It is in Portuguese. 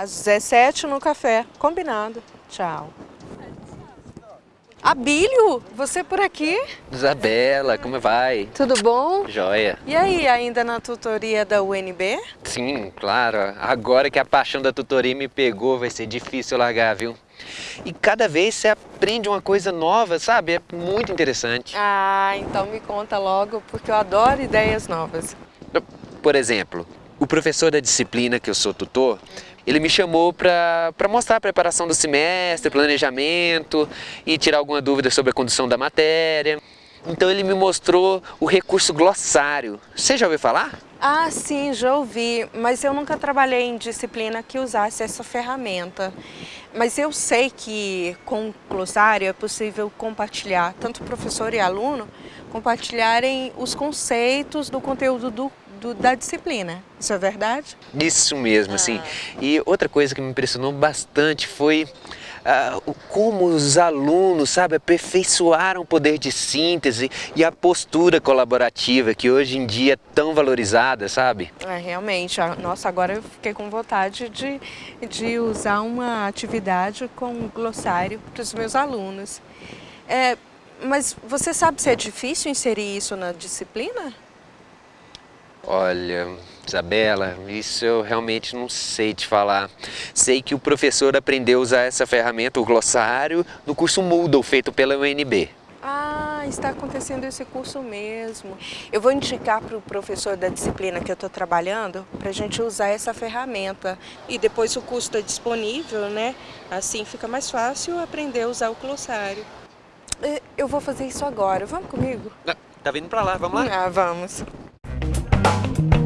Às 17 no café. Combinado. Tchau. Abílio, você por aqui? Isabela, como vai? Tudo bom? Joia. E aí, ainda na tutoria da UNB? Sim, claro. Agora que a paixão da tutoria me pegou, vai ser difícil largar, viu? E cada vez você aprende uma coisa nova, sabe? É muito interessante. Ah, então me conta logo, porque eu adoro ideias novas. Por exemplo, o professor da disciplina que eu sou tutor, ele me chamou para mostrar a preparação do semestre, planejamento e tirar alguma dúvida sobre a condução da matéria. Então ele me mostrou o recurso glossário. Você já ouviu falar? Ah, sim, já ouvi, mas eu nunca trabalhei em disciplina que usasse essa ferramenta. Mas eu sei que com o glossário é possível compartilhar, tanto professor e aluno, compartilharem os conceitos do conteúdo do do, da disciplina. Isso é verdade? Isso mesmo, assim. ah. assim. E outra coisa que me impressionou bastante foi uh, como os alunos, sabe, aperfeiçoaram o poder de síntese e a postura colaborativa que hoje em dia é tão valorizada, sabe? É, realmente. Nossa, agora eu fiquei com vontade de, de usar uma atividade com glossário para os meus alunos. É, mas você sabe se é difícil inserir isso na disciplina? Olha, Isabela, isso eu realmente não sei te falar. Sei que o professor aprendeu a usar essa ferramenta, o glossário, no curso Moodle, feito pela UNB. Ah, está acontecendo esse curso mesmo. Eu vou indicar para o professor da disciplina que eu estou trabalhando para a gente usar essa ferramenta. E depois o curso está disponível, né? Assim fica mais fácil aprender a usar o glossário. Eu vou fazer isso agora. Vamos comigo? Tá vindo para lá, vamos lá? Ah, vamos. Bye.